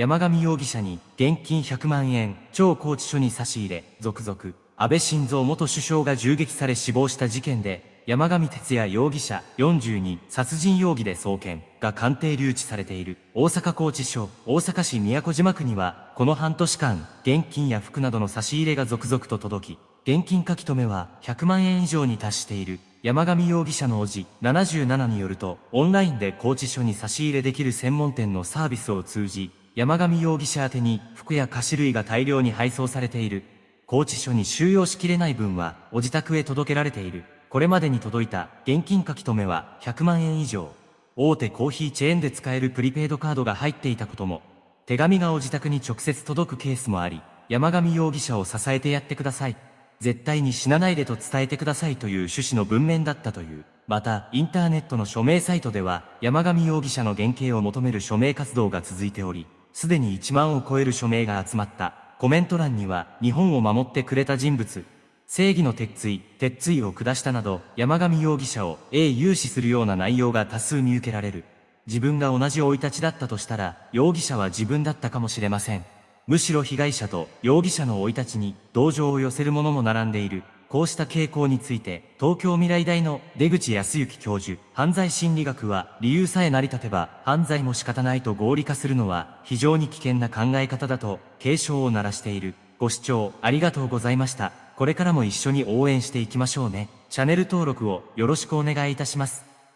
山上容疑者に現金100万円、超拘置所に差し入れ、続々。安倍晋三元首相が銃撃され死亡した事件で、山上哲也容疑者42殺人容疑で送検が鑑定留置されている大阪拘置所大阪市宮古島区にはこの半年間現金や服などの差し入れが続々と届き現金書留は100万円以上に達している山上容疑者の叔父77によるとオンラインで拘置所に差し入れできる専門店のサービスを通じ山上容疑者宛に服や菓子類が大量に配送されている拘置所に収容しきれない分はお自宅へ届けられているこれまでに届いた現金書き留めは100万円以上。大手コーヒーチェーンで使えるプリペイドカードが入っていたことも、手紙がお自宅に直接届くケースもあり、山上容疑者を支えてやってください。絶対に死なないでと伝えてくださいという趣旨の文面だったという。また、インターネットの署名サイトでは、山上容疑者の減刑を求める署名活動が続いており、すでに1万を超える署名が集まった。コメント欄には、日本を守ってくれた人物、正義の鉄槌、鉄槌を下したなど、山上容疑者を英勇視するような内容が多数見受けられる。自分が同じ生い立ちだったとしたら、容疑者は自分だったかもしれません。むしろ被害者と容疑者の生い立ちに同情を寄せるものも並んでいる。こうした傾向について、東京未来大の出口康之教授、犯罪心理学は、理由さえ成り立てば、犯罪も仕方ないと合理化するのは、非常に危険な考え方だと、警鐘を鳴らしている。ご視聴ありがとうございました。これからも一緒に応援していきましょうね。チャンネル登録をよろしくお願いいたします。